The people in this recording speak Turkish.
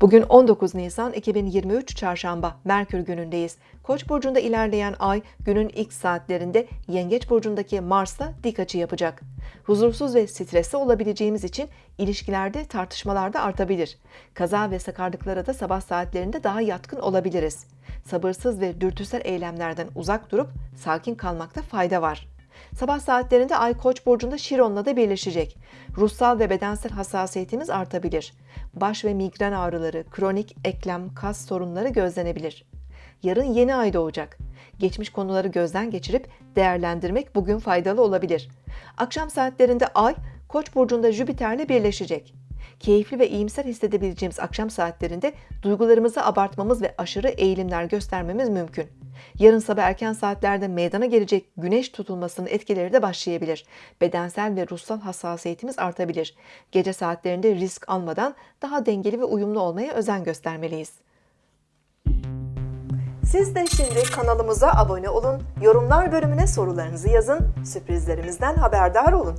Bugün 19 Nisan 2023 Çarşamba Merkür günündeyiz. Koç burcunda ilerleyen ay günün ilk saatlerinde Yengeç burcundaki Mars'la dik açı yapacak. Huzursuz ve stresli olabileceğimiz için ilişkilerde tartışmalar da artabilir. Kaza ve sakarlıklara da sabah saatlerinde daha yatkın olabiliriz. Sabırsız ve dürtüsel eylemlerden uzak durup sakin kalmakta fayda var. Sabah saatlerinde Ay Koç burcunda Şiron'la da birleşecek. Ruhsal ve bedensel hassasiyetimiz artabilir. Baş ve migren ağrıları, kronik eklem, kas sorunları gözlenebilir. Yarın yeni ay doğacak. Geçmiş konuları gözden geçirip değerlendirmek bugün faydalı olabilir. Akşam saatlerinde Ay Koç burcunda Jüpiter'le birleşecek. Keyifli ve iyimser hissedebileceğimiz akşam saatlerinde duygularımızı abartmamız ve aşırı eğilimler göstermemiz mümkün. Yarın sabah erken saatlerde meydana gelecek güneş tutulmasının etkileri de başlayabilir. Bedensel ve ruhsal hassasiyetimiz artabilir. Gece saatlerinde risk almadan daha dengeli ve uyumlu olmaya özen göstermeliyiz. Siz de şimdi kanalımıza abone olun, yorumlar bölümüne sorularınızı yazın, sürprizlerimizden haberdar olun.